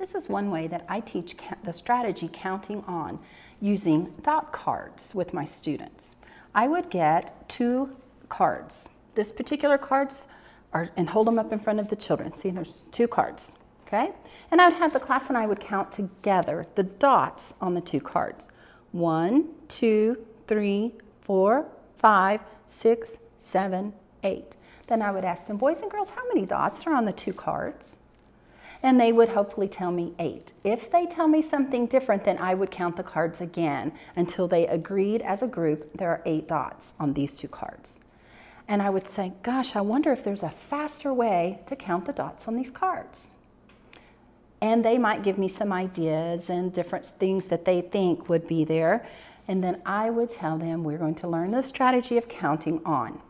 This is one way that I teach the strategy counting on using dot cards with my students. I would get two cards. This particular cards are, and hold them up in front of the children. See, there's two cards, okay? And I would have the class and I would count together the dots on the two cards. One, two, three, four, five, six, seven, eight. Then I would ask them, boys and girls, how many dots are on the two cards? And they would hopefully tell me eight. If they tell me something different, then I would count the cards again until they agreed as a group there are eight dots on these two cards. And I would say, gosh, I wonder if there's a faster way to count the dots on these cards. And they might give me some ideas and different things that they think would be there. And then I would tell them we're going to learn the strategy of counting on.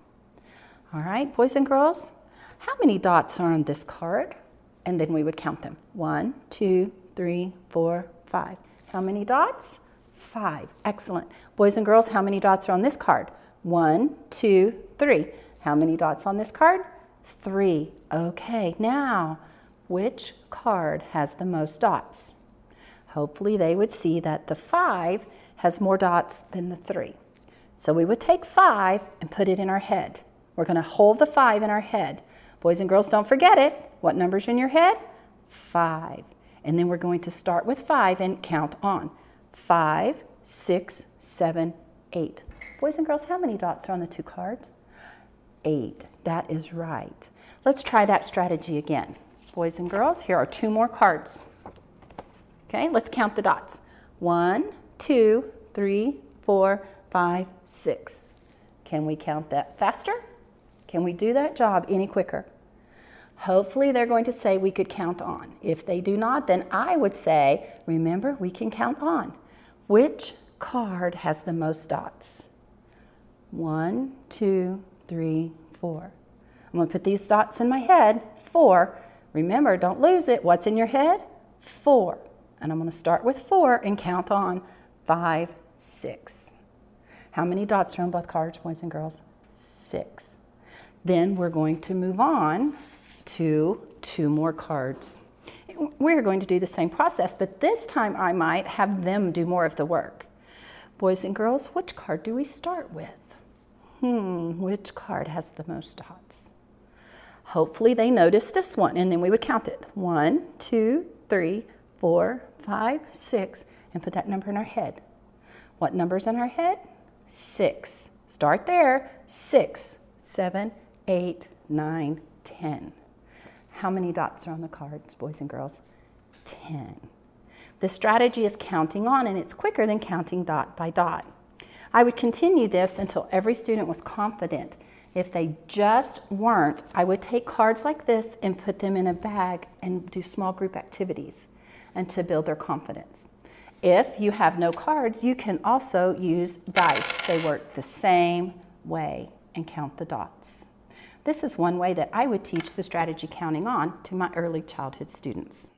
All right, boys and girls, how many dots are on this card? And then we would count them. One, two, three, four, five. How many dots? Five. Excellent. Boys and girls, how many dots are on this card? One, two, three. How many dots on this card? Three. Okay, now, which card has the most dots? Hopefully they would see that the five has more dots than the three. So we would take five and put it in our head. We're gonna hold the five in our head. Boys and girls, don't forget it. What number's in your head? Five. And then we're going to start with five and count on. Five, six, seven, eight. Boys and girls, how many dots are on the two cards? Eight. That is right. Let's try that strategy again. Boys and girls, here are two more cards. Okay, let's count the dots. One, two, three, four, five, six. Can we count that faster? Can we do that job any quicker? Hopefully they're going to say we could count on. If they do not, then I would say, remember, we can count on. Which card has the most dots? One, two, three, four. I'm gonna put these dots in my head, four. Remember, don't lose it. What's in your head? Four. And I'm gonna start with four and count on five, six. How many dots are on both cards, boys and girls? Six. Then we're going to move on to two more cards. We're going to do the same process, but this time I might have them do more of the work. Boys and girls, which card do we start with? Hmm, which card has the most dots? Hopefully they notice this one, and then we would count it. One, two, three, four, five, six, and put that number in our head. What number's in our head? Six. Start there. Six, seven, eight, nine, ten. How many dots are on the cards, boys and girls? 10. The strategy is counting on and it's quicker than counting dot by dot. I would continue this until every student was confident. If they just weren't, I would take cards like this and put them in a bag and do small group activities and to build their confidence. If you have no cards, you can also use dice. They work the same way and count the dots. This is one way that I would teach the strategy counting on to my early childhood students.